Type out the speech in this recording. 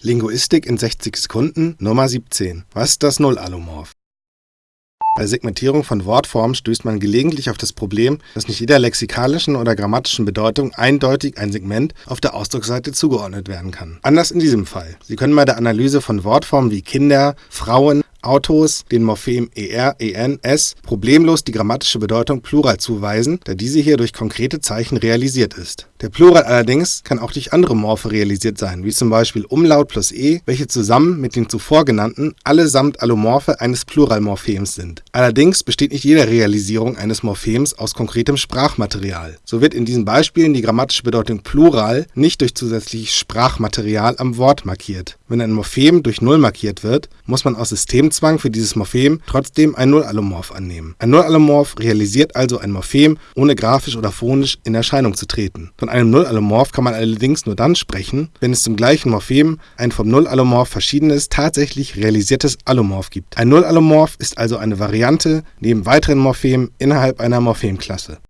Linguistik in 60 Sekunden Nummer 17. Was ist das Nullallomorph? Bei Segmentierung von Wortformen stößt man gelegentlich auf das Problem, dass nicht jeder lexikalischen oder grammatischen Bedeutung eindeutig ein Segment auf der Ausdrucksseite zugeordnet werden kann. Anders in diesem Fall. Sie können bei der Analyse von Wortformen wie Kinder, Frauen, Autos den Morphem er, en, s problemlos die grammatische Bedeutung Plural zuweisen, da diese hier durch konkrete Zeichen realisiert ist. Der Plural allerdings kann auch durch andere Morphe realisiert sein, wie zum Beispiel Umlaut plus e, welche zusammen mit den zuvor genannten allesamt Allomorphe eines Pluralmorphems sind. Allerdings besteht nicht jede Realisierung eines Morphems aus konkretem Sprachmaterial. So wird in diesen Beispielen die grammatische Bedeutung Plural nicht durch zusätzliches Sprachmaterial am Wort markiert. Wenn ein Morphem durch Null markiert wird, muss man aus System Systemzwang für dieses Morphem trotzdem ein Nullallomorph annehmen. Ein Nullallomorph realisiert also ein Morphem, ohne grafisch oder phonisch in Erscheinung zu treten. Von einem Nullallomorph kann man allerdings nur dann sprechen, wenn es zum gleichen Morphem ein vom Nullallomorph verschiedenes, tatsächlich realisiertes Allomorph gibt. Ein Nullallomorph ist also eine Variante neben weiteren Morphemen innerhalb einer Morphemklasse